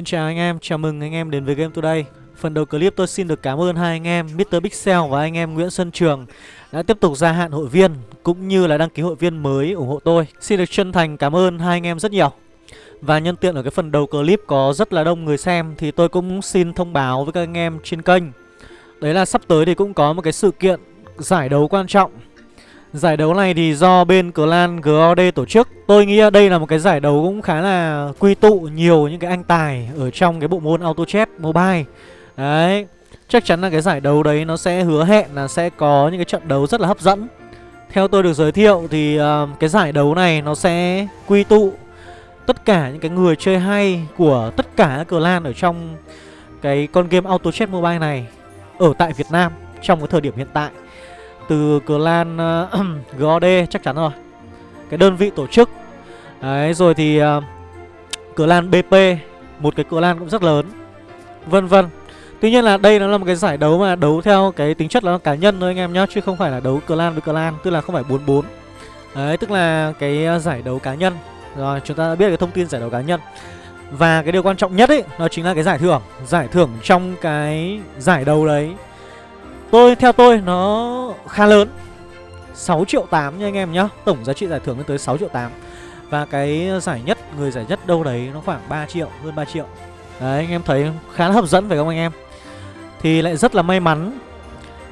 Xin chào anh em, chào mừng anh em đến với Game Today. Phần đầu clip tôi xin được cảm ơn hai anh em Mr. Pixel và anh em Nguyễn Xuân Trường Đã tiếp tục gia hạn hội viên Cũng như là đăng ký hội viên mới ủng hộ tôi. Xin được chân thành cảm ơn hai anh em rất nhiều. Và nhân tiện ở cái phần đầu clip có rất là đông người xem Thì tôi cũng xin thông báo với các anh em trên kênh. Đấy là sắp tới thì cũng có một cái sự kiện giải đấu quan trọng. Giải đấu này thì do bên clan GOD tổ chức. Tôi nghĩ đây là một cái giải đấu cũng khá là quy tụ nhiều những cái anh tài Ở trong cái bộ môn Auto Chess Mobile. Đấy Chắc chắn là cái giải đấu đấy nó sẽ hứa hẹn là sẽ có những cái trận đấu rất là hấp dẫn. Theo tôi được giới thiệu thì uh, cái giải đấu này nó sẽ quy tụ Tất cả những cái người chơi hay của tất cả các clan ở trong cái con game Auto Chess Mobile này Ở tại Việt Nam trong cái thời điểm hiện tại từ clan uh, GOD chắc chắn rồi. Cái đơn vị tổ chức. Đấy rồi thì ờ, uh, clan BP Một cái clan cũng rất lớn Vân vân. Tuy nhiên là đây nó là một cái giải đấu mà đấu theo cái tính chất là cá nhân thôi anh em nhá Chứ không phải là đấu clan với clan Tức là không phải 44 Đấy tức là cái ờ, giải đấu cá nhân. Rồi chúng ta đã biết cái thông tin giải đấu cá nhân. Và cái điều quan trọng nhất ấy Nó chính là cái giải thưởng. Giải thưởng trong cái giải đấu đấy Tôi theo tôi nó khá lớn. 6 triệu 8 nha anh em nhá. Tổng giá trị giải thưởng lên tới 6 triệu 8 Và cái giải nhất, người giải nhất đâu đấy nó khoảng 3 triệu, hơn 3 triệu. Đấy anh em thấy khá là hấp dẫn phải không anh em? Thì lại rất là may mắn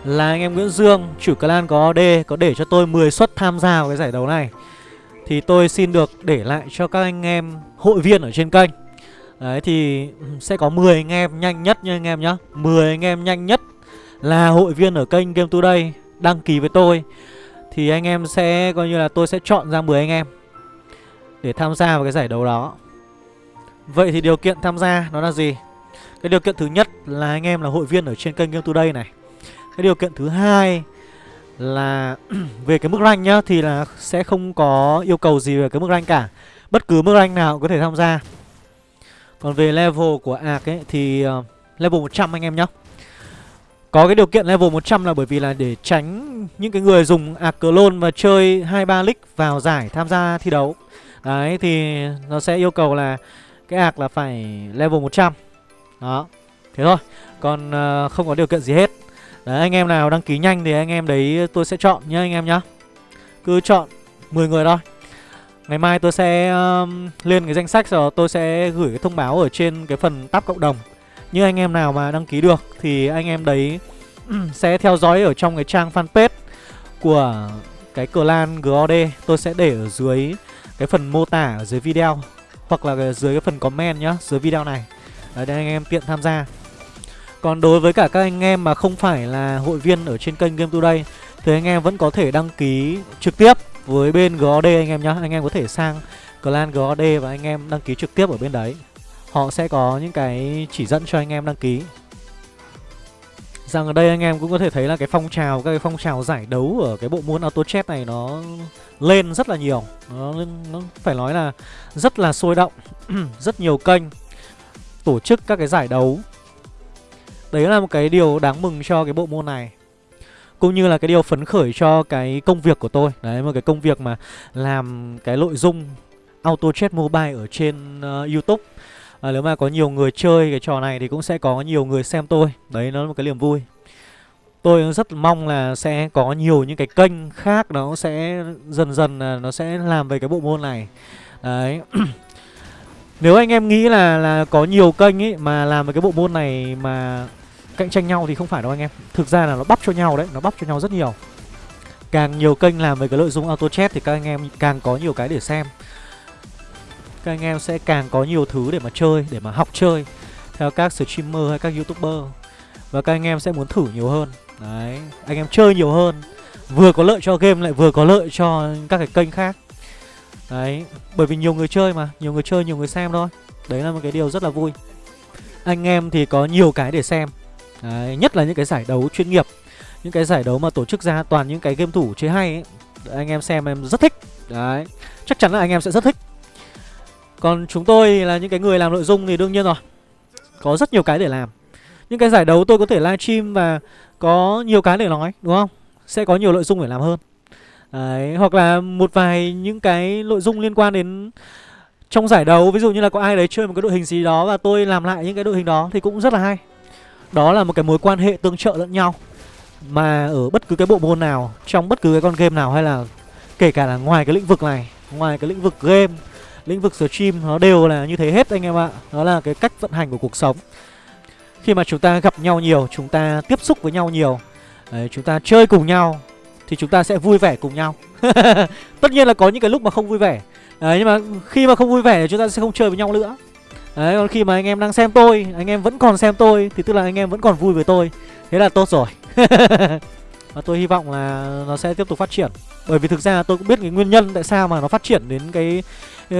Là anh em Nguyễn Dương, chủ clan có D Có để cho tôi 10 suất tham gia vào cái giải đấu này. Thì tôi xin được để lại cho các anh em hội viên ở trên kênh. Đấy thì sẽ có 10 anh em nhanh nhất nha anh em nhá. 10 anh em nhanh nhất là hội viên ở kênh Game Today, đăng ký với tôi thì anh em sẽ, coi như là tôi sẽ chọn ra 10 anh em để tham gia vào cái giải đấu đó. Vậy thì điều kiện tham gia nó là gì? Cái điều kiện thứ nhất là anh em là hội viên ở trên kênh Game Today này. Cái điều kiện thứ hai là về cái mức rank nhá, thì là sẽ không có yêu cầu gì về cái mức rank cả. Bất cứ mức rank nào cũng có thể tham gia. Còn về level của ạc ấy, thì ờ, level 100 anh em nhá. Có cái điều kiện level 100 là bởi vì là để tránh những cái người dùng ạc clone và chơi 2-3 league vào giải tham gia thi đấu. Đấy thì nó sẽ yêu cầu là cái ạc là phải level 100 Đó, thế thôi. Còn uh, không có điều kiện gì hết. Đấy anh em nào đăng ký nhanh thì anh em đấy tôi sẽ chọn nhá anh em nhá. Cứ chọn 10 người thôi. Ngày mai tôi sẽ uh, lên cái danh sách rồi tôi sẽ gửi cái thông báo ở trên cái phần tab cộng đồng như anh em nào mà đăng ký được Thì anh em đấy sẽ theo dõi ở trong cái trang fanpage Của cái clan GOD Tôi sẽ để ở dưới cái phần mô tả ở dưới video, Hoặc là dưới cái phần comment nhá, Dưới video này. Đấy, để anh em tiện tham gia. Còn đối với cả các anh em mà không phải là hội viên ở trên kênh Game Today, Thì anh em vẫn có thể đăng ký trực tiếp với bên GOD anh em nhá. Anh em có thể sang clan GOD và anh em đăng ký trực tiếp ở bên đấy. Họ sẽ có những cái chỉ dẫn cho anh em đăng ký. Rằng ở đây anh em cũng có thể thấy là cái phong trào Các cái phong trào giải đấu ở cái bộ môn Auto Chess này nó lên rất là nhiều. Nó, nó phải nói là rất là sôi động Rất nhiều kênh tổ chức các cái giải đấu. Đấy là một cái điều đáng mừng cho cái bộ môn này cũng như là cái điều phấn khởi cho cái công việc của tôi. Đấy một cái công việc mà làm cái nội dung Auto Chess Mobile ở trên uh, Youtube à, Nếu mà có nhiều người chơi cái trò này thì cũng sẽ có nhiều người xem tôi. Đấy nó là một cái niềm vui. Tôi rất mong là sẽ có nhiều những cái kênh khác nó sẽ dần dần là nó sẽ làm về cái bộ môn này. Đấy. Nếu anh em nghĩ là là có nhiều kênh ấy mà làm về cái bộ môn này mà cạnh tranh nhau thì không phải đâu anh em. Thực ra là nó bắp cho nhau đấy, nó bắp cho nhau rất nhiều. Càng nhiều kênh làm về cái nội dung auto chat thì các anh em càng có nhiều cái để xem các anh em sẽ càng có nhiều thứ để mà chơi để mà học chơi theo các streamer hay các youtuber. Và các anh em sẽ muốn thử nhiều hơn. Đấy anh em chơi nhiều hơn. Vừa có lợi cho game lại vừa có lợi cho các cái kênh khác. Đấy bởi vì nhiều người chơi mà nhiều người chơi nhiều người xem thôi. Đấy là một cái điều rất là vui. Anh em thì có nhiều cái để xem. Đấy, nhất là những cái giải đấu chuyên nghiệp những cái giải đấu mà tổ chức ra toàn những cái game thủ chơi hay ấy. Anh em xem em rất thích. Đấy chắc chắn là anh em sẽ rất thích còn chúng tôi là những cái người làm nội dung thì đương nhiên rồi. Có rất nhiều cái để làm. Những cái giải đấu tôi có thể livestream và có nhiều cái để nói đúng không? Sẽ có nhiều nội dung để làm hơn. Đấy, hoặc là một vài những cái nội dung liên quan đến trong giải đấu. Ví dụ như là có ai đấy chơi một cái đội hình gì đó và tôi làm lại những cái đội hình đó thì cũng rất là hay. Đó là một cái mối quan hệ tương trợ lẫn nhau. Mà ở bất cứ cái bộ môn nào trong bất cứ cái con game nào hay là kể cả là ngoài cái lĩnh vực này ngoài cái lĩnh vực game lĩnh vực stream nó đều là như thế hết anh em ạ. Đó là cái cách vận hành của cuộc sống. Khi mà chúng ta gặp nhau nhiều chúng ta tiếp xúc với nhau nhiều đấy, chúng ta chơi cùng nhau thì chúng ta sẽ vui vẻ cùng nhau. Tất nhiên là có những cái lúc mà không vui vẻ. Đấy nhưng mà khi mà không vui vẻ thì chúng ta sẽ không chơi với nhau nữa. Đấy còn khi mà anh em đang xem tôi anh em vẫn còn xem tôi thì tức là anh em vẫn còn vui với tôi. Thế là tốt rồi. Và tôi hy vọng là nó sẽ tiếp tục phát triển. Bởi vì thực ra tôi cũng biết cái nguyên nhân tại sao mà nó phát triển đến cái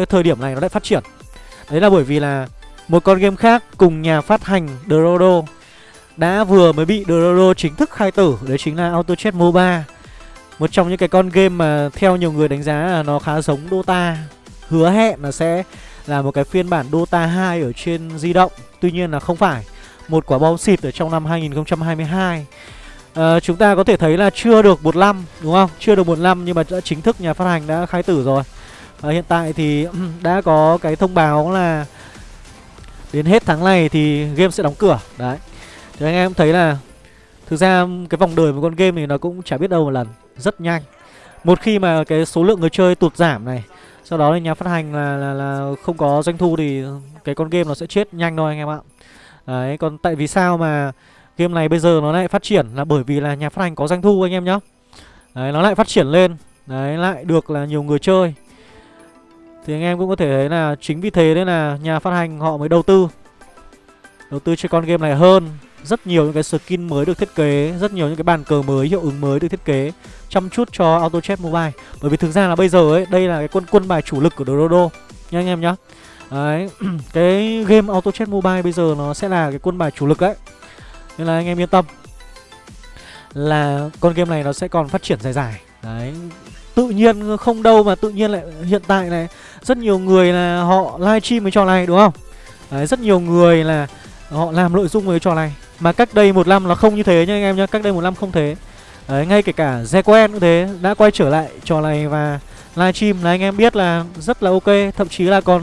thời điểm này nó lại phát triển. Đấy là bởi vì là một con game khác cùng nhà phát hành Dorodo đã vừa mới bị Dorodo chính thức khai tử. Đấy chính là Auto Chess MOBA một trong những cái con game mà theo nhiều người đánh giá là nó khá giống Dota. Hứa hẹn là sẽ là một cái phiên bản Dota 2 ở trên di động. Tuy nhiên là không phải. Một quả bom xịt ở trong năm 2022 à, ờ, chúng ta có thể thấy là chưa được một năm đúng không? Chưa được một năm nhưng mà đã chính thức nhà phát hành đã khai tử rồi à, hiện tại thì đã có cái thông báo là đến hết tháng này thì game sẽ đóng cửa. Đấy. Thì anh em thấy là thực ra cái vòng đời của con game này nó cũng chả biết đâu một lần rất nhanh. Một khi mà cái số lượng người chơi tụt giảm này sau đó thì nhà phát hành là, là, là không có doanh thu thì cái con game nó sẽ chết nhanh thôi anh em ạ. Đấy còn tại vì sao mà game này bây giờ nó lại phát triển là bởi vì là nhà phát hành có doanh thu anh em nhá. Đấy nó lại phát triển lên đấy lại được là nhiều người chơi thì anh em cũng có thể thấy là chính vì thế nên là nhà phát hành họ mới đầu tư. Đầu tư cho con game này hơn Rất nhiều những cái skin mới được thiết kế Rất nhiều những cái bàn cờ mới, hiệu ứng mới được thiết kế Chăm chút cho Auto Chess Mobile. Bởi vì thực ra là bây giờ ấy, đây là cái quân quân bài chủ lực của Dorodo Nha anh em nhá. Đấy, cái game Auto Chess Mobile bây giờ nó sẽ là cái quân bài chủ lực đấy. Nên là anh em yên tâm Là con game này nó sẽ còn phát triển dài dài. Đấy, tự nhiên không đâu mà tự nhiên lại hiện tại này rất nhiều người là họ livestream cái trò này đúng không? Đấy, rất nhiều người là họ làm nội dung với trò này. Mà cách đây một năm là không như thế nha anh em nhá cách đây một năm không thế. Đấy, ngay kể cả Zequen cũng thế đã quay trở lại trò này và livestream là anh em biết là rất là ok thậm chí là còn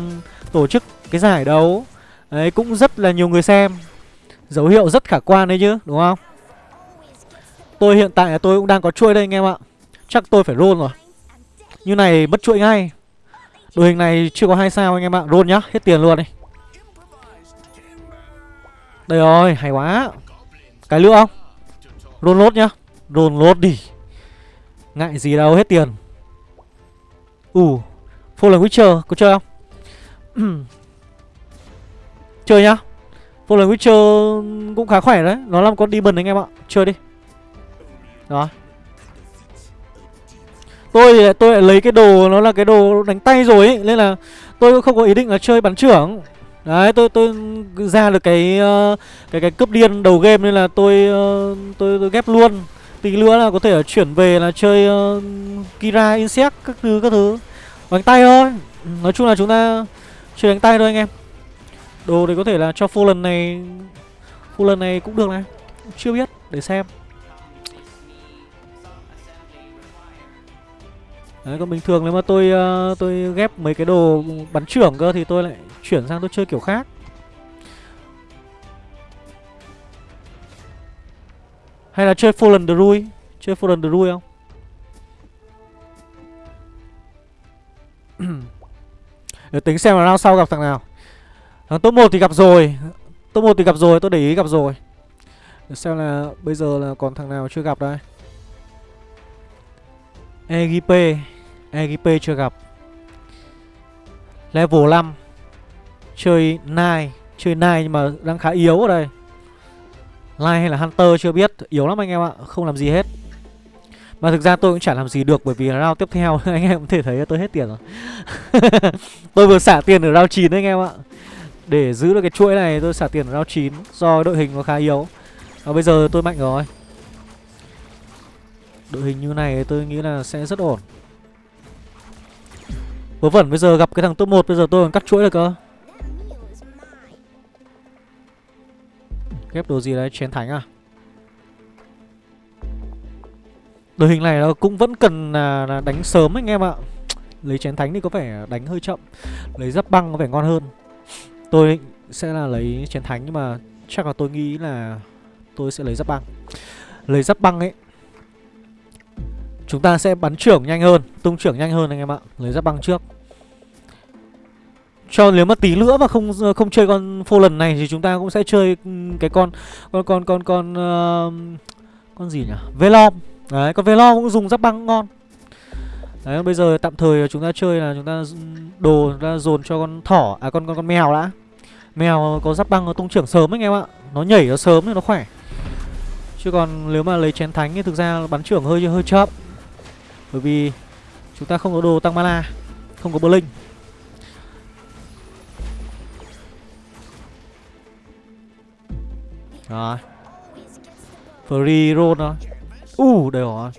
tổ chức cái giải đấu. Đấy cũng rất là nhiều người xem. Dấu hiệu rất khả quan đấy chứ đúng không? Tôi hiện tại là tôi cũng đang có chuôi đây anh em ạ. Chắc tôi phải roll rồi như này mất chuỗi ngay. Đội hình này chưa có hai sao anh em ạ. Roll nhá, hết tiền luôn đi. Đây rồi, hay quá. Cái nữa không? Roll lốt nhá. Roll lốt đi. Ngại gì đâu, hết tiền. Ủ uh, Fallen Witcher, có chơi không? chơi nhá. Fallen Witcher cũng khá khỏe đấy. Nó làm con demon anh em ạ. Chơi đi. Đó tôi tôi lại lấy cái đồ nó là cái đồ đánh tay rồi ấy nên là tôi cũng không có ý định là chơi bắn trưởng. Đấy tôi tôi ra được cái ờ, cái cái cướp điên đầu game nên là tôi ờ, tôi, tôi ghép luôn. Tí nữa là có thể chuyển về là chơi uh, kira insect các thứ các thứ. Đánh tay thôi. Nói chung là chúng ta chơi đánh tay thôi anh em. Đồ thì có thể là cho full lần này full lần này cũng được này. Chưa biết để xem. Đấy, còn bình thường nếu mà tôi uh, tôi ghép mấy cái đồ bắn trưởng cơ thì tôi lại chuyển sang tôi chơi kiểu khác. Hay là chơi Fallen Druid, chơi Fallen Druid không? Để tính xem là round sau gặp thằng nào. Thằng top 1 thì gặp rồi. Top 1 thì gặp rồi, tôi để ý gặp rồi. Để xem là bây giờ là còn thằng nào chưa gặp đây. EGP EGP chưa gặp. Level 5 Chơi nai Chơi nai nhưng mà đang khá yếu ở đây. Nai hay là Hunter chưa biết, Yếu lắm anh em ạ, Không làm gì hết. Mà thực ra tôi cũng chả làm gì được Bởi vì round tiếp theo anh em cũng thể thấy tôi hết tiền rồi. Tôi vừa xả tiền ở round 9 anh em ạ. Để giữ được cái chuỗi này tôi xả tiền ở round 9 Do đội hình nó khá yếu. Và bây giờ tôi mạnh rồi. Đội hình như này tôi nghĩ là sẽ rất ổn. Vớ vẩn bây giờ gặp cái thằng top 1 Bây giờ tôi còn cắt chuỗi được cơ. Ghép đồ gì đấy chén thánh à? Đội hình này nó cũng vẫn cần là, là đánh sớm anh em ạ. Lấy chén thánh thì có vẻ đánh hơi chậm. Lấy giáp băng có vẻ ngon hơn. Tôi sẽ là lấy chén thánh nhưng mà chắc là tôi nghĩ là tôi sẽ lấy giáp băng. Lấy giáp băng ấy Chúng ta sẽ bắn trưởng nhanh hơn Tung trưởng nhanh hơn anh em ạ. Lấy giáp băng trước cho nếu mà tí nữa mà không ờ, không chơi con phô lần này thì chúng ta cũng sẽ chơi ừ, cái con con con con con uh, con gì nhỉ? Velom. Đấy, con Velom cũng dùng giáp băng ngon. Đấy, bây giờ tạm thời chúng ta chơi là chúng ta đồ chúng ta dồn cho con thỏ à con con con mèo đã. Mèo có giáp băng nó tung trưởng sớm anh em ạ. Nó nhảy nó sớm thì nó khỏe. Chứ còn nếu mà lấy chén thánh thì thực ra bắn trưởng hơi hơi chậm. Bởi vì chúng ta không có đồ tăng mana, không có bơ linh. Rồi. Free roll thôi. U uh, đây rồi.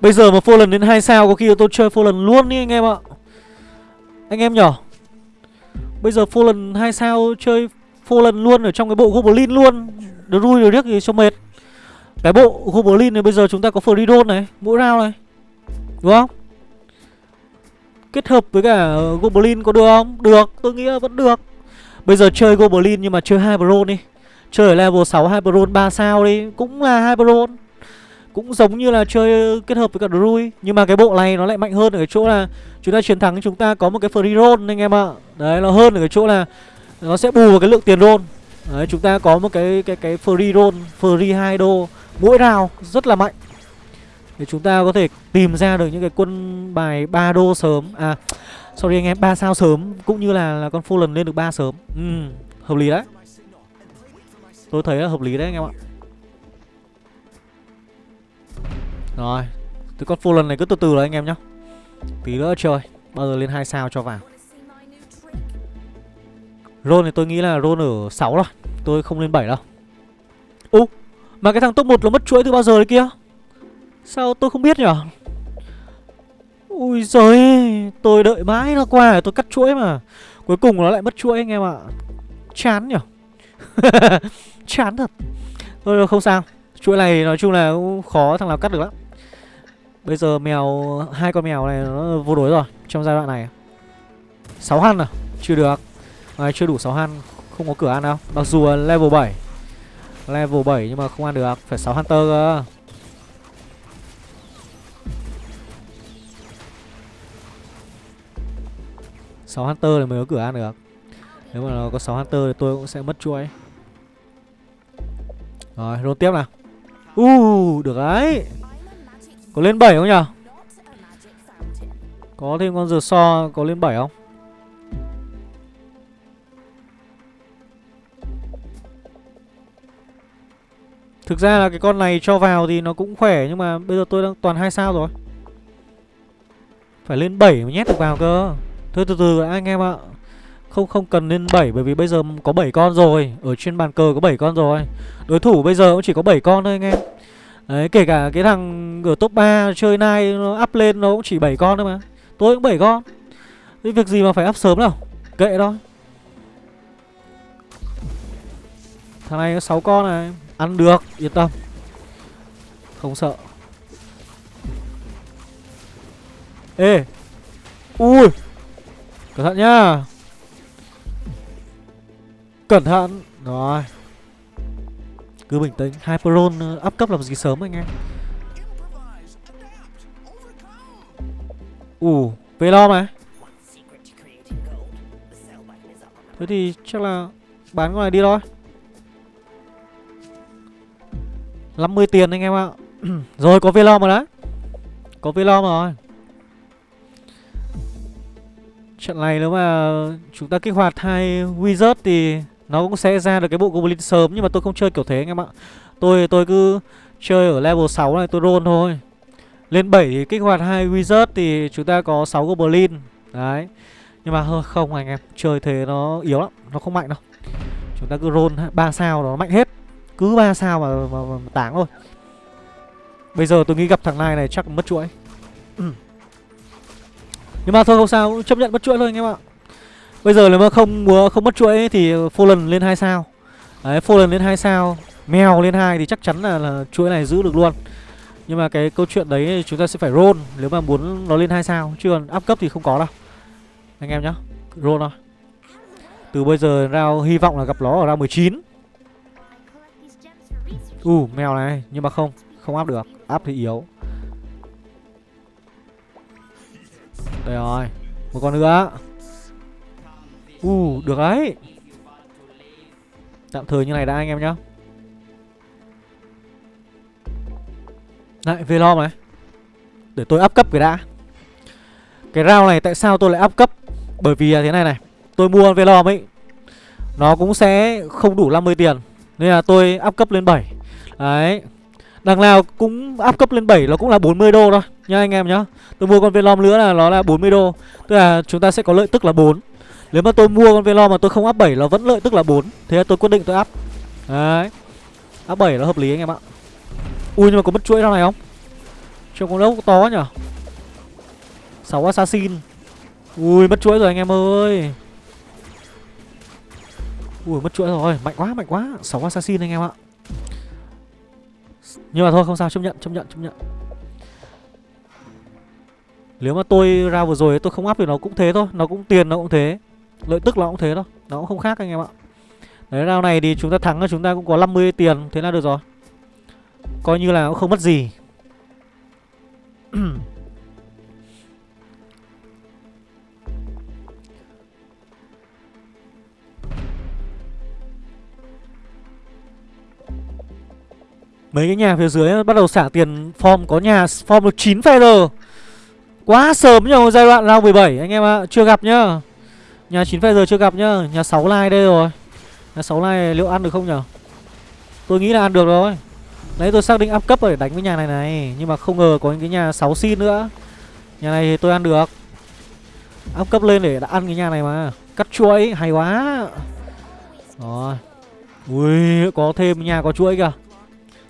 Bây giờ mà Fallen đến 2 sao Có khi tôi chơi Fallen luôn đi anh em ạ. Anh em nhở Bây giờ Fallen 2 sao Chơi Fallen luôn ở trong cái bộ Goblin luôn. Được rui được riết thì cho mệt. Cái bộ Goblin này bây giờ chúng ta có free roll này Mỗi round này. Đúng không? Kết hợp với cả Goblin có được không? Được tôi nghĩ là vẫn được. Bây giờ chơi Goblin nhưng mà chơi Hyperon đi. Chơi ở level 6 Hyperon 3 sao đi, Cũng là Hyperon Cũng giống như là chơi kết hợp với cả Druid, Nhưng mà cái bộ này nó lại mạnh hơn ở cái chỗ là Chúng ta chiến thắng, chúng ta có một cái free roll anh em ạ. Đấy, nó hơn ở cái chỗ là Nó sẽ bù vào cái lượng tiền roll. Đấy, chúng ta có một cái cái cái free roll, Free 2 đô Mỗi round, rất là mạnh. Để chúng ta có thể tìm ra được những cái quân bài 3 đô sớm. À Sorry anh em, 3 sao sớm cũng như là là con Fallen lên được 3 sớm. Ừ, hợp lý đấy. Tôi thấy là hợp lý đấy anh em ạ. Rồi, từ con Fallen này cứ từ từ rồi anh em nhá. Tí nữa chơi, bao giờ lên 2 sao cho vào. Ron thì tôi nghĩ là Ron ở 6 rồi, tôi không lên 7 đâu. Ú, mà cái thằng top 1 nó mất chuỗi từ bao giờ đấy kia? Sao tôi không biết nhỉ? Ui giời Tôi đợi mãi nó qua tôi cắt chuỗi mà. Cuối cùng nó lại mất chuỗi anh em ạ. Chán nhỉ? Chán thật. Thôi không sao. Chuỗi này nói chung là cũng khó thằng nào cắt được lắm. Bây giờ mèo hai con mèo này nó vô đối rồi Trong giai đoạn này. 6 hăn à? Chưa được. À, Chưa đủ 6 hăn. Không có cửa ăn đâu. Mặc dù level 7 Level 7 nhưng mà không ăn được. Phải 6 hunter cơ. 6 Hunter thì mới có cửa ăn được. Nếu mà nó có 6 Hunter thì tôi cũng sẽ mất chuỗi. Rồi, roll tiếp nào. Uh, được đấy. Có lên 7 không nhỉ? Có thêm con giờ so có lên 7 không? Thực ra là cái con này cho vào thì nó cũng khỏe Nhưng mà bây giờ tôi đang toàn 2 sao rồi. Phải lên 7 mới nhét được vào cơ. Thôi, từ từ anh em ạ. Không không cần lên 7 bởi vì bây giờ có 7 con rồi. Ở trên bàn cờ có 7 con rồi. Đối thủ bây giờ cũng chỉ có 7 con thôi, anh em. Đấy, kể cả cái thằng ở top 3 chơi nai, nó up lên nó cũng chỉ 7 con thôi mà. Tôi cũng 7 con. Thế việc gì mà phải up sớm đâu. Kệ thôi. Thằng này có 6 con này. Ăn được, yên tâm. Không sợ. Ê. Ui. Cẩn thận nhá. Cẩn thận. Rồi. Cứ bình tĩnh. Hyperon ờ, up cấp làm gì sớm anh em? Ủ Về lo mà. Thế thì chắc là Bán con này đi thôi. 50 tiền anh em ạ. Rồi, có Velom rồi đấy Có Velom rồi. Trận này nếu mà chúng ta kích hoạt hai Wizard thì nó cũng sẽ ra được cái bộ Goblin sớm Nhưng mà tôi không chơi kiểu thế anh em ạ. Tôi tôi cứ chơi ở level 6 này tôi roll thôi. Lên 7 thì kích hoạt hai Wizard thì chúng ta có 6 Goblin. Đấy. Nhưng mà hơi không anh em Chơi thế nó yếu lắm Nó không mạnh đâu. Chúng ta cứ roll 3 sao nó mạnh hết. Cứ 3 sao mà, mà, mà, mà táng thôi. Bây giờ tôi nghĩ gặp thằng này này chắc mất chuỗi. nhưng mà thôi không sao chấp nhận mất chuỗi thôi anh em ạ. Bây giờ nếu mà không muốn không mất chuỗi thì Fallen lên hai sao. Đấy Fallen lên hai sao mèo lên hai thì chắc chắn là, là chuỗi này giữ được luôn. Nhưng mà cái câu chuyện đấy chúng ta sẽ phải roll Nếu mà muốn nó lên hai sao Chứ còn áp cấp thì không có đâu. Anh em nhá Roll thôi. Từ bây giờ rao hy vọng là gặp nó ở round 19 U uh, mèo này Nhưng mà không Không áp được. Áp thì yếu. Đây rồi Một con nữa. U uh, được đấy. Tạm thời như này đã anh em nhá. Lại Velom này. Để tôi up cấp cái đã. Cái round này tại sao tôi lại up cấp? Bởi vì là thế này này Tôi mua Velom ấy Nó cũng sẽ không đủ 50 tiền. Nên là tôi up cấp lên 7 Đấy. Đằng nào cũng áp cấp lên 7 Nó cũng là 40 đô thôi Nha anh em nhá. Tôi mua con Velom nữa là nó là 40 đô. Tức là chúng ta sẽ có lợi tức là 4 Nếu mà tôi mua con Velom mà tôi không áp 7 Nó vẫn lợi tức là 4 Thế là tôi quyết định tôi áp. Đấy. Áp 7 nó hợp lý anh em ạ. Ui, nhưng mà có mất chuỗi trong này không? Trông con đâu to nhở. 6 assassin. Ui, mất chuỗi rồi anh em ơi. Ui, mất chuỗi rồi. Mạnh quá mạnh quá. 6 assassin anh em ạ. Nhưng mà thôi, không sao, chấp nhận chấp nhận chấp nhận. Nếu mà tôi ra vừa rồi tôi không áp thì nó cũng thế thôi, Nó cũng tiền nó cũng thế, Lợi tức nó cũng thế thôi, Nó cũng không khác anh em ạ. Đấy, round này thì chúng ta thắng là chúng ta cũng có 50 tiền, Thế là được rồi. Coi như là cũng không mất gì. Mấy cái nhà phía dưới bắt đầu xả tiền form, có nhà form được 9 feather Quá sớm nhờ, giai đoạn round 17 anh em ạ à. Chưa gặp nhá. Nhà 9 feather chưa gặp nhá, Nhà 6 like đây rồi. Nhà 6 like liệu ăn được không nhở Tôi nghĩ là ăn được rồi. Đấy tôi xác định up cấp để đánh với nhà này này, Nhưng mà không ngờ có những cái nhà 6 xin nữa. Nhà này thì tôi ăn được. Up cấp lên để đã ăn cái nhà này mà. Cắt chuỗi, hay quá. Rồi. Ui, có thêm nhà có chuỗi kìa.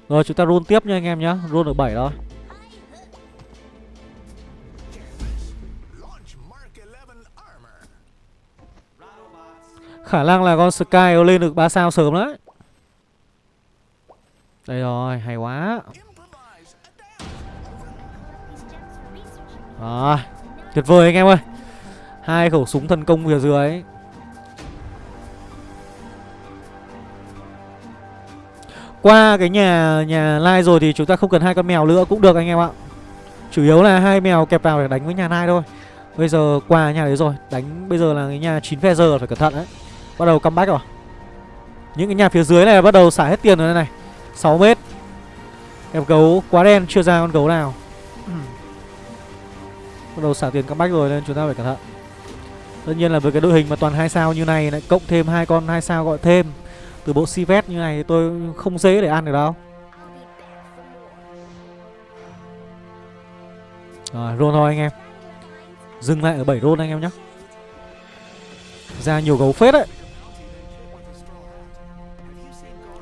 Rồi chúng ta roll tiếp nha anh em nhá. Roll được 7 thôi Khả năng là con Sky lên được 3 sao sớm đấy. Đây rồi, hay quá. Rồi, tuyệt vời anh em ơi. Hai khẩu súng thần công phía dưới Qua cái nhà nhà lai rồi thì chúng ta không cần hai con mèo nữa, cũng được anh em ạ. Chủ yếu là hai mèo kẹp vào để đánh với nhà lai thôi. Bây giờ qua nhà đấy rồi, Đánh bây giờ là cái nhà 9 phe giờ, phải cẩn thận đấy. Bắt đầu comeback rồi. Những cái nhà phía dưới này bắt đầu xả hết tiền rồi đây này. 6 mét. Em gấu quá đen, chưa ra con gấu nào. Bắt đầu xả tiền comeback rồi nên chúng ta phải cẩn thận. Tất nhiên là với cái đội hình mà toàn hai sao như này lại cộng thêm hai con hai sao gọi thêm từ bộ Sivet như này thì tôi không dễ để ăn được đâu. Rồi, roll thôi anh em. Dừng lại ở 7 roll anh em nhé. Ra nhiều gấu phết đấy.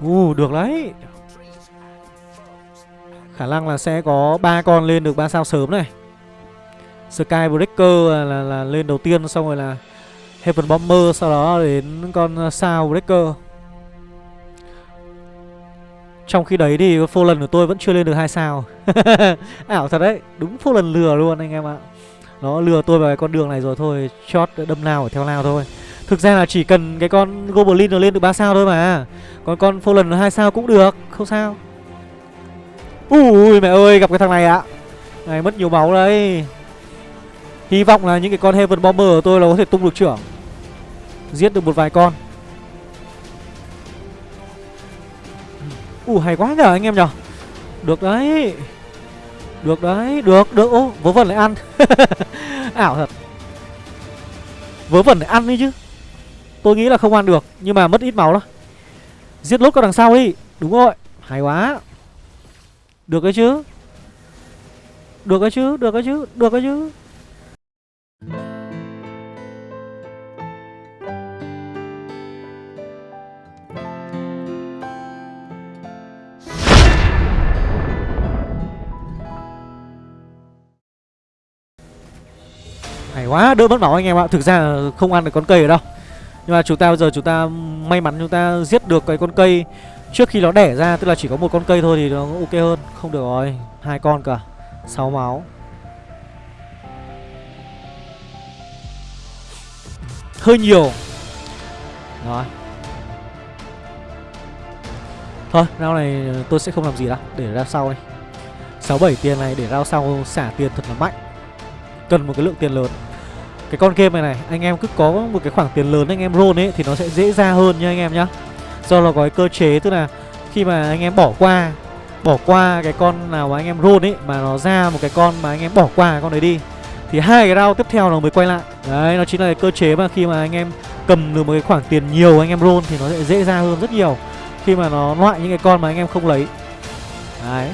U uh, được đấy. Khả năng là sẽ có ba con lên được ba sao sớm này Skybreaker là, là, là lên đầu tiên Xong rồi là Heaven Bomber Sau đó đến con sao Breaker trong khi đấy thì lần của tôi vẫn chưa lên được hai sao. Ảo thật đấy, Đúng lần lừa luôn anh em ạ. Nó lừa tôi vào cái con đường này rồi thôi, Chót đâm nào ở theo nào thôi. Thực ra là chỉ cần cái con Goblin nó lên được 3 sao thôi mà. Còn con lần hai sao cũng được, Không sao. Ui mẹ ơi, gặp cái thằng này ạ. Này, mất nhiều máu đấy. Hy vọng là những cái con Heaven Bomber của tôi là có thể tung được trưởng. Giết được một vài con. Ui hay quá nhờ anh em nhở Được đấy. Được đấy Được được. Ô vớ vẩn lại ăn. Ảo thật. Vớ vẩn lại ăn đi chứ. Tôi nghĩ là không ăn được Nhưng mà mất ít máu đó Giết lốt con đằng sau đi. Đúng rồi. Hay quá. Được cái chứ. Được cái chứ, được cái chứ, được cái chứ. Hay quá, đỡ mất máu anh em ạ. Thực ra không ăn được con cây ở đâu. Nhưng mà chúng ta bây giờ chúng ta may mắn chúng ta giết được cái con cây. Trước khi nó đẻ ra tức là chỉ có một con cây thôi thì nó ok hơn. Không được rồi hai con cả 6 máu. Hơi nhiều. Rồi. Thôi rau này tôi sẽ không làm gì đâu Để ra sau đi. 6-7 tiền này để ra sau xả tiền thật là mạnh. Cần một cái lượng tiền lớn. Cái con game này này, Anh em cứ có một cái khoảng tiền lớn anh em roll ấy, Thì nó sẽ dễ ra hơn nha anh em nhá. Do nó có cái cơ chế, tức là Khi mà anh em bỏ qua Bỏ qua cái con nào mà anh em roll ấy, Mà nó ra một cái con mà anh em bỏ qua con đấy đi, Thì hai cái round tiếp theo nó mới quay lại. Đấy, nó chính là cái cơ chế mà khi mà anh em Cầm được một cái khoảng tiền nhiều anh em roll Thì nó sẽ dễ ra hơn rất nhiều Khi mà nó loại những cái con mà anh em không lấy. Đấy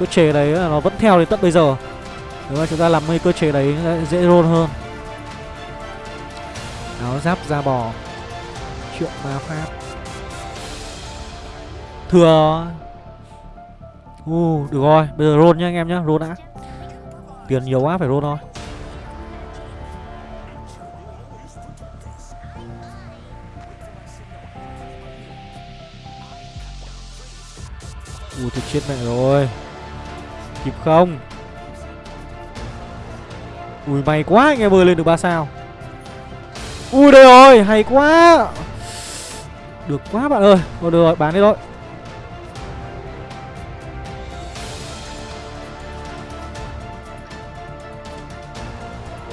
Cơ chế đấy là nó vẫn theo đến tận bây giờ. Nếu mà chúng ta làm cái cơ chế đấy dễ roll hơn. Áo giáp da bò. Chuyện ma pháp. Thừa. U uh, được rồi Bây giờ roll nhá anh em nhá Roll đã. Tiền nhiều quá phải roll thôi. Ui thì chết mẹ rồi. Kịp không? Ui may quá anh em ơi lên được 3 sao. Ui đây rồi hay quá. Được quá bạn ơi. Thôi được rồi bán đi thôi.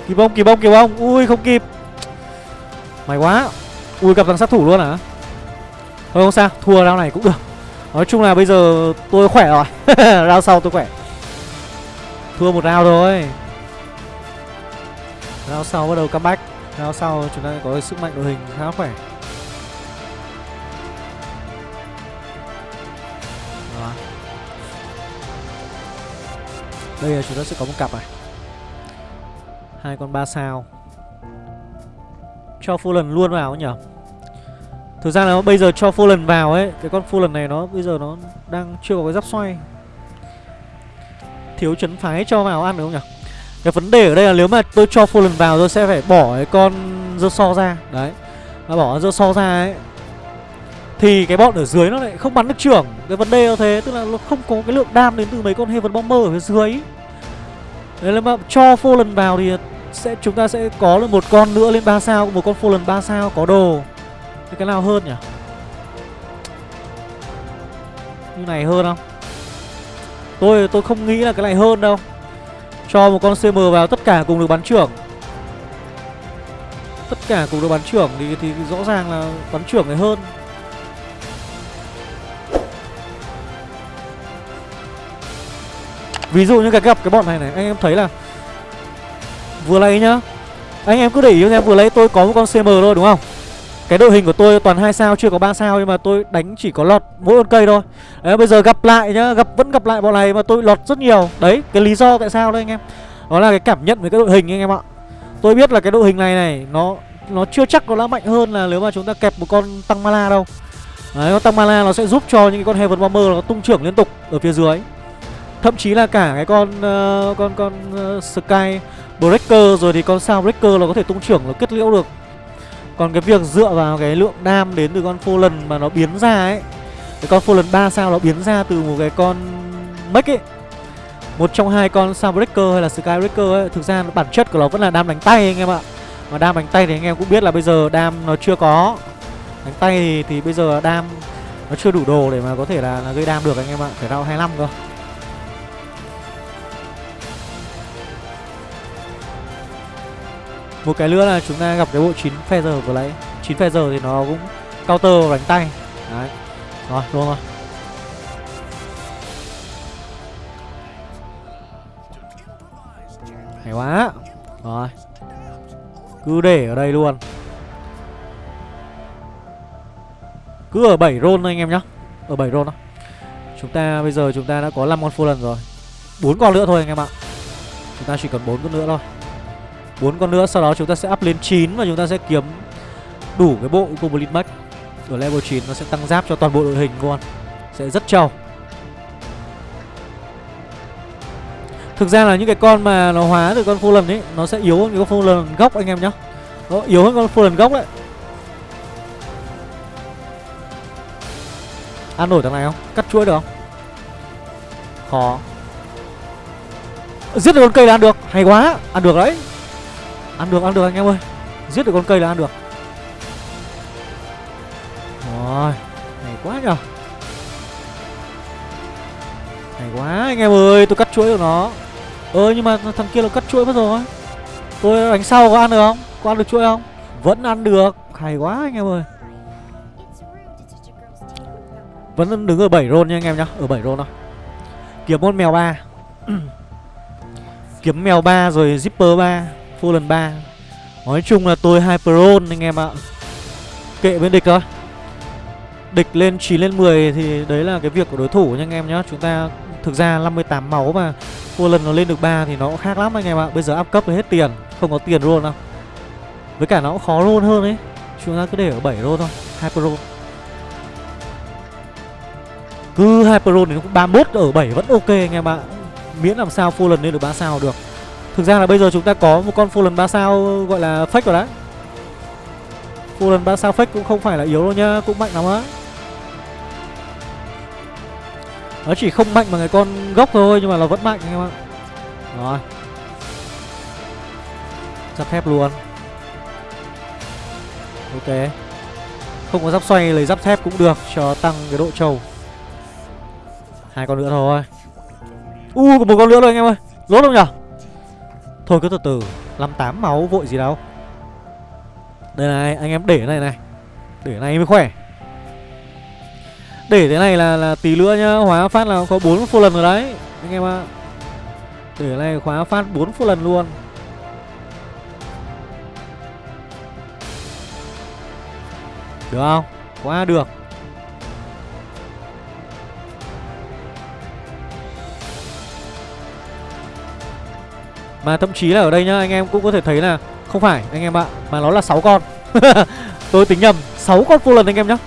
Kịp không? Kịp không? Kịp không? Ui không kịp. May quá. Ui gặp thằng sát thủ luôn à, Thôi không sao. Thua round này cũng được. Nói chung là bây giờ tôi khỏe rồi. Round sau tôi khỏe. Thua một round rồi, Round sau bắt đầu comeback. Round sau chúng ta có sức mạnh đội hình khá khỏe. Đó. Đây là chúng ta sẽ có một cặp này. Hai con ba sao. Cho full luôn vào nhỉ? Thực ra là bây giờ cho full vào ấy, Cái con full này nó, bây giờ nó đang chưa có cái giáp xoay. Thiếu chấn phái cho vào ăn được không nhỉ? Cái vấn đề ở đây là nếu mà tôi cho Fallen vào, tôi sẽ phải bỏ cái con dơ so ra. Đấy. Mà bỏ dơ so ra ấy, Thì cái bọn ở dưới nó lại không bắn được trưởng. Cái vấn đề là thế, Tức là nó không có cái lượng đam đến từ mấy con Heaven Bomber ở phía dưới Đấy là mà cho Fallen vào thì sẽ, chúng ta sẽ có được một con nữa lên 3 sao, Một con Fallen 3 sao có đồ. Thì cái nào hơn nhỉ? Như này hơn không? Tôi tôi không nghĩ là cái này hơn đâu. Cho một con CM vào tất cả cùng được bắn trưởng. Tất cả cùng được bắn trưởng thì, thì rõ ràng là bắn trưởng này hơn. Ví dụ như cái gặp cái bọn này này Anh em thấy là Vừa lấy nhá. Anh em cứ để ý em vừa lấy tôi có một con CM thôi đúng không? Cái đội hình của tôi toàn hai sao chưa có ba sao Nhưng mà tôi đánh chỉ có lọt mỗi con cây thôi. Đấy bây giờ gặp lại nhá gặp Vẫn gặp lại bọn này mà tôi lọt rất nhiều. Đấy cái lý do tại sao đây anh em. Đó là cái cảm nhận về cái đội hình anh em ạ. Tôi biết là cái đội hình này này Nó nó chưa chắc nó đã mạnh hơn là nếu mà chúng ta kẹp một con tăng mala đâu. Đấy con tăng mala nó sẽ giúp cho những cái con Heaven Bomber nó tung trưởng liên tục ở phía dưới. Thậm chí là cả cái con uh, con con uh, Sky Breaker rồi thì con sao Breaker nó có thể tung trưởng nó kết liễu được. Còn cái việc dựa vào cái lượng đam đến từ con lần mà nó biến ra ấy Cái con lần 3 sao nó biến ra từ một cái con Mech ấy Một trong hai con Soundbreaker hay là Skybreaker ấy Thực ra bản chất của nó vẫn là đam đánh tay anh em ạ. Mà đam đánh tay thì anh em cũng biết là bây giờ đam nó chưa có. Đánh tay thì, thì bây giờ đam nó chưa đủ đồ để mà có thể là, là gây đam được anh em ạ Phải round 25 cơ. Một cái nữa là chúng ta gặp cái bộ 9 Feather vừa nãy. 9 Feather thì nó cũng counter đánh tay. Đấy. Rồi, đúng rồi Hay quá. Rồi. Cứ để ở đây luôn. Cứ ở 7 roll thôi anh em nhá. Ở 7 roll đó Chúng ta, bây giờ chúng ta đã có 5 con full lần rồi. 4 con nữa thôi anh em ạ. Chúng ta chỉ cần 4 con nữa thôi bốn con nữa, sau đó chúng ta sẽ up lên 9 và chúng ta sẽ kiếm đủ cái bộ Goblin Max. Ở level 9 nó sẽ tăng giáp cho toàn bộ đội hình luôn sẽ rất trâu. Thực ra là những cái con mà nó hóa từ con Fallen ấy, Nó sẽ yếu hơn cái con Fallen gốc, anh em nhá. Nó yếu hơn con Fallen gốc đấy. Ăn nổi thằng này không? Cắt chuỗi được không? Khó. Giết được con cây là ăn được. Hay quá, Ăn được đấy. Ăn được ăn được anh em ơi. Giết được con cây là ăn được. Rồi, Hay quá nhở Hay quá anh em ơi, Tôi cắt chuỗi của nó. Ơ, nhưng mà thằng kia là cắt chuỗi mất rồi. Tôi, đánh sau có ăn được không? Có ăn được chuỗi không? Vẫn ăn được. Hay quá anh em ơi. Vẫn đứng ở 7 roll nha anh em nhá. Ở 7 roll thôi. Kiếm con mèo 3 Kiếm mèo 3 rồi zipper 3 Fallen 3 Nói chung là tôi hyperon anh em ạ. Kệ bên địch thôi. Địch lên 9 lên 10 thì đấy là cái việc của đối thủ nha anh em nhá. Chúng ta thực ra 58 máu mà Fallen nó lên được 3 thì nó cũng khác lắm anh em ạ. Bây giờ up cấp thì hết tiền, Không có tiền roll đâu. Với cả nó cũng khó roll hơn ấy. Chúng ta cứ để ở 7 roll thôi, Hyperon. Cứ Hyperon thì nó cũng 31 ở 7 vẫn ok anh em ạ. Miễn làm sao Fallen lên được 3 sao được. Thực ra là bây giờ chúng ta có một con Fallen 3 sao gọi là fake rồi đấy. Fallen 3 sao fake cũng không phải là yếu đâu nhá Cũng mạnh lắm á. Nó chỉ không mạnh bằng cái con gốc thôi Nhưng mà nó vẫn mạnh anh em ạ. Rồi. Giáp thép luôn. Ok. Không có giáp xoay lấy giáp thép cũng được Cho tăng cái độ trâu hai con nữa thôi. U uh, một con nữa thôi anh em ơi. Lốt không nhở? Thôi cứ từ từ 58 máu vội gì đâu. Đây này, anh em để này này. Để này mới khỏe. Để thế này là là tí nữa nhá, hóa phát là có bốn full lần rồi đấy, anh em ạ. Để này khóa phát bốn full lần luôn. Được không? Quá được. Mà thậm chí là ở đây nhá Anh em cũng có thể thấy là Không phải anh em ạ Mà nó là 6 con. Tôi tính nhầm 6 con full lần anh em nhá.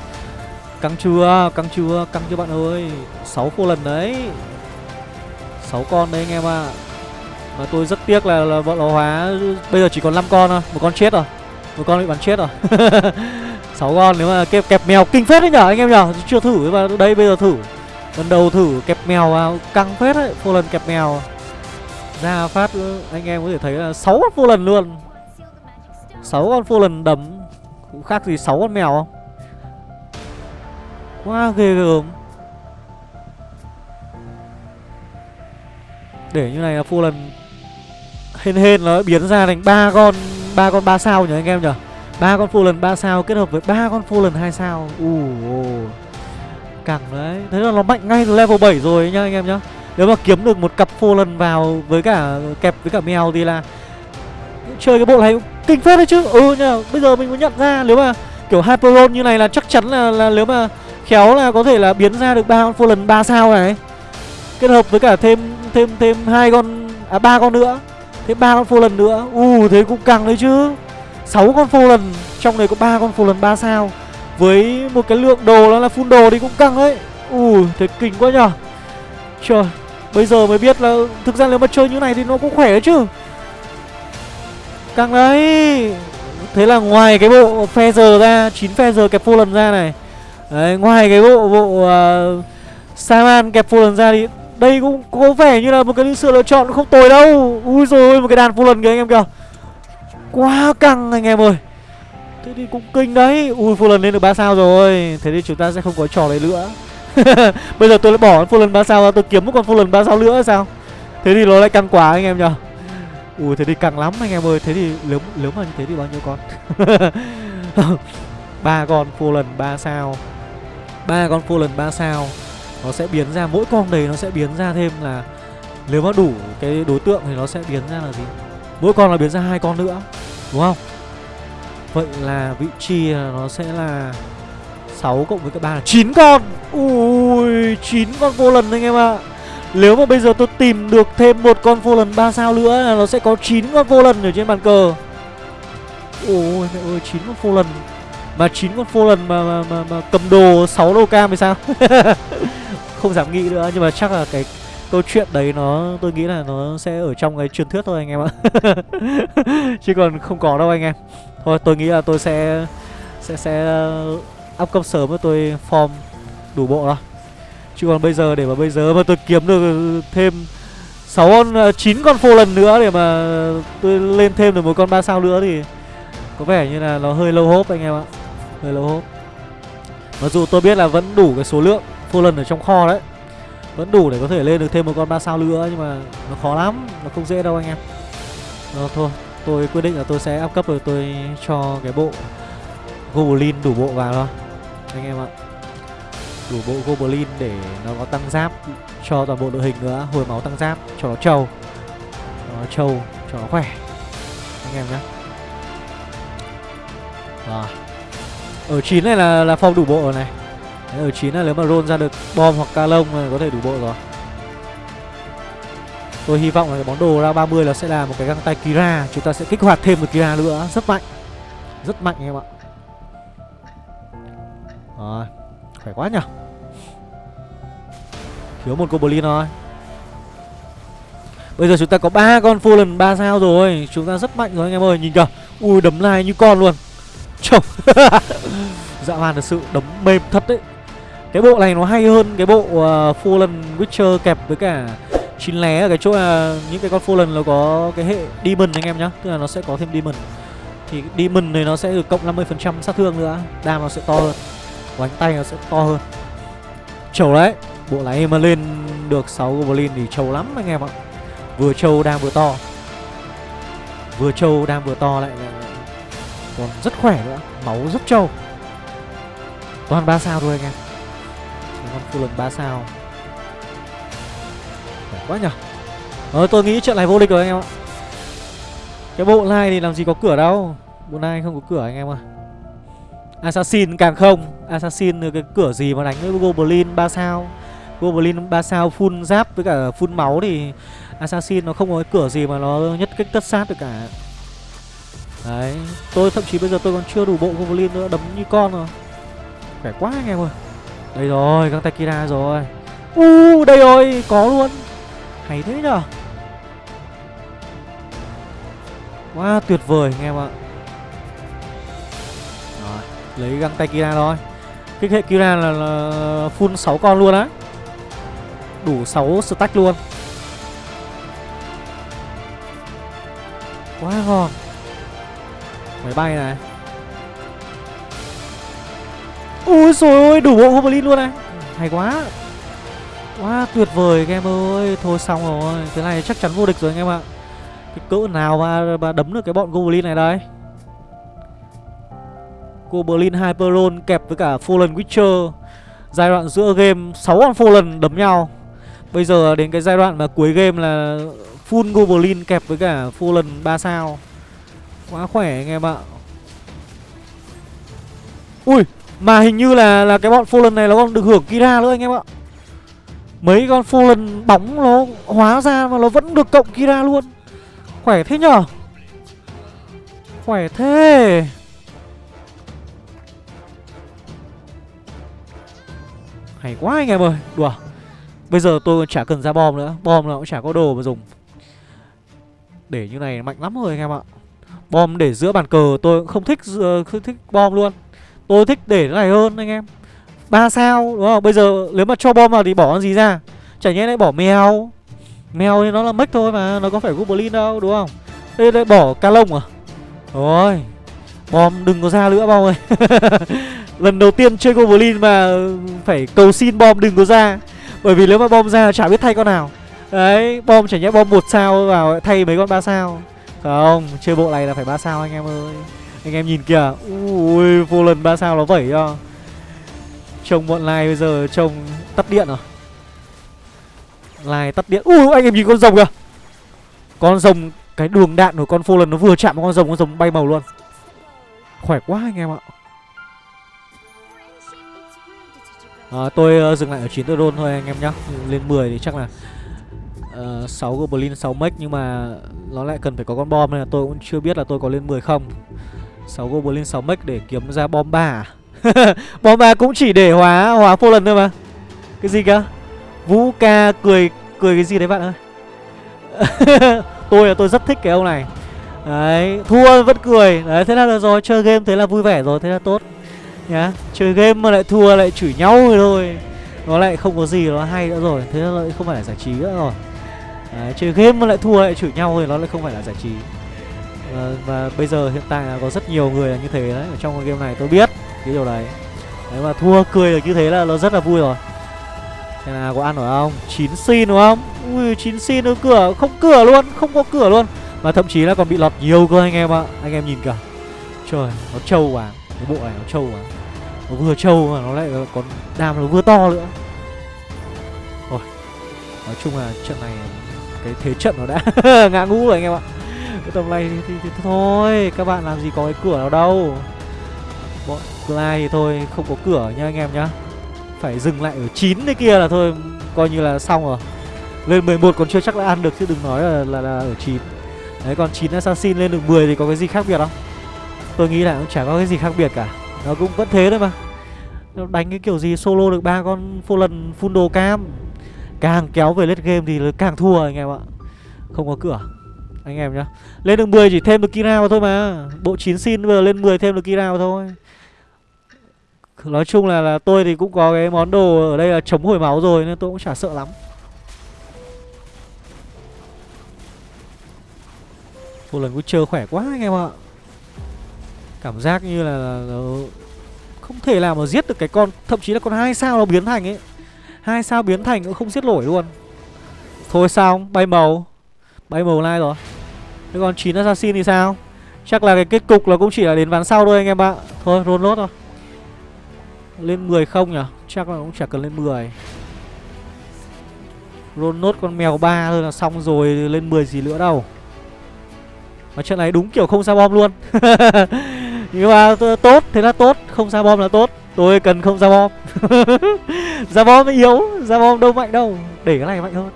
Căng chưa Căng chưa Căng chưa bạn ơi. 6 full lần đấy. 6 con đấy anh em ạ. Mà tôi rất tiếc là, là bọn nó hóa Bây giờ chỉ còn 5 con thôi Một con chết rồi Một con bị bắn chết rồi. 6 con nếu mà kẹp, kẹp mèo kinh phết đấy nhở anh em nhở. Chưa thử mà đây bây giờ thử. Lần đầu thử kẹp mèo vào căng phết đấy Full lần kẹp mèo ra phát anh em có thể thấy là 6 con phô lần luôn. 6 con phô lần đấm. Cũng khác gì 6 con mèo không? Quá ghê gớm. Để như này là phô lần Hên hên nó biến ra thành ba con ba con ba sao nhỉ anh em nhỉ? Ba con phô lần ba sao kết hợp với ba con phô lần hai sao. Ù uh, Cẳng đấy. Thế là nó mạnh ngay từ level 7 rồi nhá anh em nhá nếu mà kiếm được một cặp phô lần vào với cả kẹp với cả mèo thì là chơi cái bộ này kinh phết đấy chứ. Ừ nhờ, bây giờ mình mới nhận ra nếu mà kiểu hyperon như này là chắc chắn là, là nếu mà khéo là có thể là biến ra được ba con phô lần ba sao này. Kết hợp với cả thêm thêm thêm hai con à ba con nữa thêm ba con phô lần nữa. U uh, thế cũng căng đấy chứ. Sáu con phô lần trong này có ba con phô lần ba sao. Với một cái lượng đồ đó là full đồ thì cũng căng đấy. U uh, thế kinh quá nhở. Trời. Bây giờ mới biết là thực ra nếu mà chơi như này thì nó cũng khỏe chứ. Càng đấy. Thế là ngoài cái bộ phe giờ ra 9 phe giờ kẹp full lần ra này. Đấy ngoài cái bộ bộ à, uh, Saman kẹp full lần ra thì Đây cũng có vẻ như là một cái sự lựa chọn không tồi đâu. Ui rồi một cái đàn full lần kìa anh em kìa. Quá căng anh em ơi. Thế thì cũng kinh đấy. Ui full lần lên được 3 sao rồi. Thế thì chúng ta sẽ không có trò đấy nữa. Bây giờ tôi lại bỏ con full lần 3 sao ra Tôi kiếm một con full lần 3 sao nữa sao? Thế thì nó lại căng quá anh em nhờ. Ui thế thì căng lắm anh em ơi. Thế thì nếu, nếu mà như thế thì bao nhiêu con? Ba con full lần 3 sao. Ba con full lần 3 sao. Nó sẽ biến ra Mỗi con đấy nó sẽ biến ra thêm là Nếu mà đủ cái đối tượng thì nó sẽ biến ra là gì? Mỗi con là biến ra hai con nữa Đúng không? Vậy là vị trí nó sẽ là 6 cộng với cái 3 là 9 con. Ui 9 con vô lần anh em ạ. À. Nếu mà bây giờ tôi tìm được thêm một con vô lần 3 sao nữa là nó sẽ có 9 con vô lần ở trên bàn cờ. Ôi mẹ ơi 9 con vô lần. Mà 9 con vô lần mà, mà, mà, mà cầm đồ 6 đô cam thì sao? Không dám nghĩ nữa Nhưng mà chắc là cái câu chuyện đấy nó tôi nghĩ là nó sẽ ở trong cái truyền thuyết thôi anh em ạ. Chứ còn không có đâu anh em. Thôi tôi nghĩ là tôi sẽ sẽ sẽ up cấp sớm mà tôi form đủ bộ rồi. Chứ còn bây giờ để mà bây giờ mà tôi kiếm được thêm 6 con à, chín con phô lần nữa để mà tôi lên thêm được một con ba sao nữa thì có vẻ như là nó hơi lâu hốp anh em ạ. Hơi lâu hốp. Mặc dù tôi biết là vẫn đủ cái số lượng phô lần ở trong kho đấy. Vẫn đủ để có thể lên được thêm một con ba sao nữa nhưng mà nó khó lắm nó không dễ đâu anh em. Đó, thôi tôi quyết định là tôi sẽ áp cấp rồi tôi cho cái bộ goblin đủ bộ vào thôi anh em ạ. Đủ bộ goblin để nó có tăng giáp cho toàn bộ đội hình nữa hồi máu tăng giáp cho nó trâu. Cho nó trâu cho nó khỏe. Anh em nhé rồi ở chín này là là phong đủ bộ rồi này. Đấy, ở chín là nếu mà roll ra được bom hoặc ca lông là có thể đủ bộ rồi. Tôi hy vọng là cái món đồ ra 30 là sẽ là một cái găng tay Kira. Chúng ta sẽ kích hoạt thêm một Kira nữa. Rất mạnh. Rất mạnh anh em ạ rồi khỏe quá nhỉ? Thiếu một goblin thôi. Bây giờ chúng ta có ba con full ba sao rồi. Chúng ta rất mạnh rồi anh em ơi nhìn kìa. Ui đấm lai như con luôn. Chồng. Dạ hoàn thật sự đấm mềm thật đấy. Cái bộ này nó hay hơn cái bộ uh, Fallen Witcher kẹp với cả chín lé ở cái chỗ là những cái con Fallen nó có cái hệ Demon anh em nhá. Tức là nó sẽ có thêm Demon. Thì Demon này nó sẽ được cộng 50% sát thương nữa. Đam nó sẽ to hơn. Và tay nó sẽ to hơn. Trầu đấy Bộ này mà lên được 6 Goblin thì trâu lắm anh em ạ. Vừa trâu đang vừa to. Vừa trâu đang vừa to lại, lại, lại. Còn rất khỏe nữa Máu rất trâu. Toàn 3 sao thôi anh em. Con full lần 3 sao. Khỏe quá nhở. Ờ tôi nghĩ trận này vô địch rồi anh em ạ. Cái bộ này thì làm gì có cửa đâu. Bộ này không có cửa anh em ạ Assassin càng không. Assassin cái cửa gì mà đánh với Goblin 3 sao? Goblin 3 sao full giáp với cả full máu thì Assassin nó không có cái cửa gì mà nó nhất kích tất sát được cả. Đấy Tôi thậm chí bây giờ tôi còn chưa đủ bộ Goblin nữa Đấm như con rồi. Khỏe quá anh em ơi. Đây rồi găng tay Kira rồi. U uh, đây rồi có luôn. Hay thế nhở Quá wow, tuyệt vời anh em ạ. Lấy găng tay Kira thôi. Kích hệ Kira là, là full 6 con luôn á. Đủ 6 stack luôn. Quá ngon. Máy bay này. Ui rồi ôi đủ bộ Goblin luôn này. Hay quá. Quá tuyệt vời các em ơi. Thôi xong rồi. Thế này chắc chắn vô địch rồi anh em ạ. Cái cỡ nào mà, mà đấm được cái bọn Goblin này đây? Goblin Hyperon kẹp với cả Fallen Witcher. Giai đoạn giữa game 6 con Fallen đấm nhau. Bây giờ đến cái giai đoạn mà cuối game là Full Goblin kẹp với cả Fallen 3 sao. Quá khỏe anh em ạ. Ui, Mà hình như là là cái bọn Fallen này nó còn được hưởng Kira nữa anh em ạ. Mấy con Fallen bóng nó hóa ra mà nó vẫn được cộng Kira luôn. Khỏe thế nhở? Khỏe thế. Hay quá anh em ơi, Đùa. Bây giờ tôi chả cần ra bom nữa, Bom nó cũng chả có đồ mà dùng. Để như này mạnh lắm rồi anh em ạ. Bom để giữa bàn cờ tôi cũng không thích không thích bom luôn. Tôi thích để cái này hơn anh em. Ba sao, đúng không? Bây giờ nếu mà cho bom vào thì bỏ con gì ra? Chả nhẽ lại bỏ mèo? Mèo thì nó là mech thôi mà, Nó có phải goblin đâu, đúng không? Đây lại bỏ ca lông à? Rồi Bom đừng có ra nữa, bom ơi. Lần đầu tiên chơi goblin mà Phải cầu xin bom đừng có ra. Bởi vì nếu mà bom ra chả biết thay con nào. Đấy, bom chả nhẽ bom một sao vào thay mấy con ba sao. Không, chơi bộ này là phải ba sao anh em ơi. Anh em nhìn kìa, Ui, vô lần ba sao nó vẩy cho. Trông bọn lai bây giờ trông tắt điện rồi Lai tắt điện. Ui, anh em nhìn con rồng kìa. Con rồng, Cái đường đạn của con phô lần nó vừa chạm vào con rồng Con rồng bay màu luôn. Khỏe quá anh em ạ. À, Tôi uh, dừng lại ở 9 tôi thôi anh em nhá. Lên 10 thì chắc là ờ, uh, 6 Goblin 6 mech Nhưng mà nó lại cần phải có con bom Nên là tôi cũng chưa biết là tôi có lên 10 không. 6 Goblin 6 mech để kiếm ra bom 3? À? Bom 3 cũng chỉ để hóa hóa phô lần thôi mà. Cái gì cơ? Vũ ca cười cười cái gì đấy bạn ơi? Tôi là tôi rất thích cái ông này. Đấy Thua vẫn cười. Đấy thế là được rồi Chơi game thế là vui vẻ rồi Thế là tốt nhá chơi game mà lại thua lại chửi nhau rồi thôi. Nó lại không có gì nó hay nữa rồi. Thế nó lại không phải là giải trí nữa rồi. Đấy, chơi game mà lại thua lại chửi nhau thì nó lại không phải là giải trí. Và, và bây giờ hiện tại là có rất nhiều người là như thế đấy ở trong cái game này tôi biết cái điều đấy. Đấy mà thua cười được như thế là nó rất là vui rồi. Thế nào có ăn nổi không? Chín xin đúng không? Ui chín xin ở cửa không cửa luôn không có cửa luôn. Và thậm chí là còn bị lọt nhiều cơ anh em ạ. Anh em nhìn kìa. Trời nó trâu quá cái bộ này nó trâu quá nó vừa trâu mà nó lại còn đam nó vừa to nữa. Rồi nói chung là trận này cái thế trận nó đã ngã ngũ rồi anh em ạ. Cái tầm này thì, thì, thì, thôi các bạn làm gì có cái cửa nào đâu. Bọn Clyde thì thôi không có cửa nha anh em nhá. Phải dừng lại ở 9 đấy kia là thôi coi như là xong rồi. Lên 11 còn chưa chắc đã ăn được chứ đừng nói là là, là ở 9 đấy còn 9 assassin lên được 10 thì có cái gì khác biệt không? Tôi nghĩ là cũng chả có cái gì khác biệt cả. Nó cũng vẫn thế thôi mà. Nó đánh cái kiểu gì, solo được ba con phô lần full đồ cam. Càng kéo về lết game thì càng thua anh em ạ. Không có cửa, anh em nhá. Lên được 10 chỉ thêm được kira vào thôi mà. Bộ 9 xin bây giờ lên 10 thêm được kira vào thôi. Nói chung là là tôi thì cũng có cái món đồ ở đây là chống hồi máu rồi nên tôi cũng chả sợ lắm. Một lần chơi khỏe quá anh em ạ cảm giác như là, ừ, không thể nào mà giết được cái con thậm chí là con hai sao nó biến thành ấy. Hai sao biến thành cũng không giết nổi luôn. Thôi sao bay màu. Bay màu lai rồi. Thế còn chín assassin thì sao? Chắc là cái kết cục là cũng chỉ là đến ván sau thôi anh em ạ. Thôi roll nốt thôi. Lên 10 không nhỉ? Chắc là cũng chả cần lên 10 roll nốt con mèo ba thôi là xong rồi lên 10 gì nữa đâu. Mà trận này đúng kiểu không sao bom luôn. Nhưng mà tốt, Thế là tốt. Không ra bom là tốt. Tôi cần không ra bom. Ra bom mới yếu, Ra bom đâu mạnh đâu. Để cái này mạnh hơn.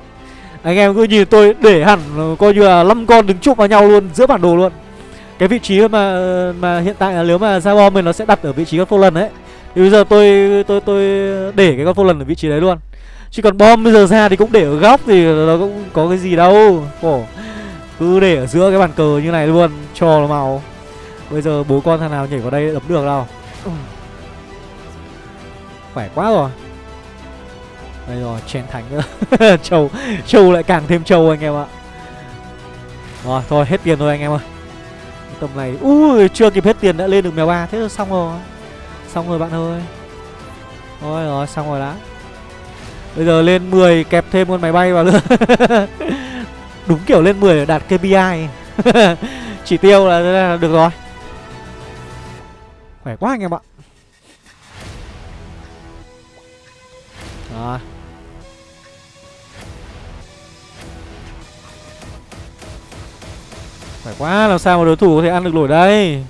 Anh em cứ nhìn tôi để hẳn, Coi như là năm con đứng chụp vào nhau luôn, Giữa bản đồ luôn. Cái vị trí mà mà hiện tại là nếu mà ra bom mình nó sẽ đặt ở vị trí con phô lần đấy Thì bây giờ tôi tôi tôi để cái con phô lần ở vị trí đấy luôn. Chứ còn bom bây giờ ra thì cũng để ở góc thì nó cũng có cái gì đâu. Khổ. Cứ để ở giữa cái bàn cờ như này luôn, Cho nó màu. Bây giờ bố con thằng nào nhảy vào đây đấm được đâu Khỏe quá rồi. Đây rồi chèn thánh nữa. Trâu Trâu lại càng thêm trâu anh em ạ. Rồi thôi hết tiền thôi anh em ơi. Tầm này Ui chưa kịp hết tiền đã lên được mèo ba. Thế là xong rồi. Xong rồi bạn ơi. Thôi rồi xong rồi đã. Bây giờ lên 10 kẹp thêm con máy bay vào nữa. Đúng kiểu lên 10 đạt KPI Chỉ tiêu là, là được rồi Khỏe quá anh em ạ. Rồi. Khỏe quá làm sao mà đối thủ có thể ăn được nổi đây?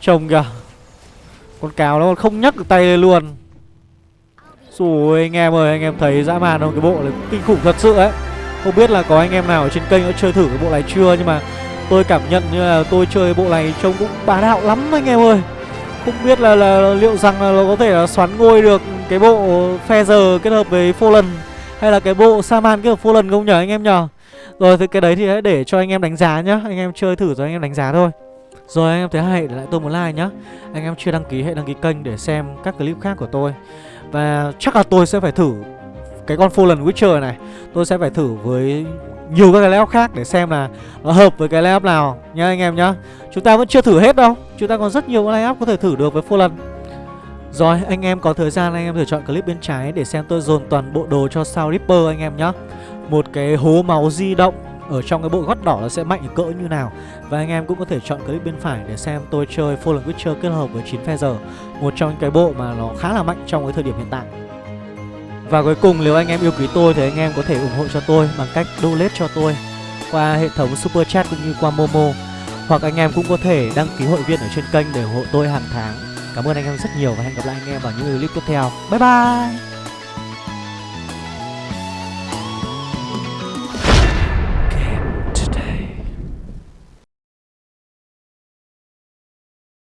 Trông kìa. Con cào nó còn không nhắc được tay lên luôn. Rồi anh em ơi anh em thấy dã man không? Cái bộ này kinh khủng thật sự ấy. Không biết là có anh em nào ở trên kênh đã chơi thử cái bộ này chưa Nhưng mà tôi cảm nhận như là tôi chơi bộ này trông cũng bá đạo lắm anh em ơi. Không biết là, là liệu rằng là nó có thể là xoắn ngôi được cái bộ Feather kết hợp với Fallen Hay là cái bộ Saman kết hợp Fallen không nhở anh em nhở Rồi thì cái đấy thì hãy để cho anh em đánh giá nhá. Anh em chơi thử rồi anh em đánh giá thôi. Rồi anh em thấy hay để lại tôi một like nhá. Anh em chưa đăng ký hãy đăng ký kênh để xem các clip khác của tôi. Và chắc là tôi sẽ phải thử cái con Fallen Witcher này. Tôi sẽ phải thử với nhiều các cái layout khác để xem là nó hợp với cái layout nào nhá anh em nhá. Chúng ta vẫn chưa thử hết đâu. Chúng ta còn rất nhiều layout có thể thử được với Fallen Rồi, anh em có thời gian, anh em thử chọn clip bên trái để xem tôi dồn toàn bộ đồ cho sao Ripper anh em nhá. Một cái hố máu di động ở trong cái bộ gót đỏ nó sẽ mạnh cỡ như nào. Và anh em cũng có thể chọn clip bên phải để xem tôi chơi Fallen Witcher kết hợp với 9 Feather Một trong những cái bộ mà nó khá là mạnh trong cái thời điểm hiện tại và cuối cùng, nếu anh em yêu quý tôi thì anh em có thể ủng hộ cho tôi bằng cách donate cho tôi qua hệ thống Super Chat cũng như qua Momo. Hoặc anh em cũng có thể đăng ký hội viên ở trên kênh để ủng hộ tôi hàng tháng. Cảm ơn anh em rất nhiều và hẹn gặp lại anh em vào những clip tiếp theo. Bye bye!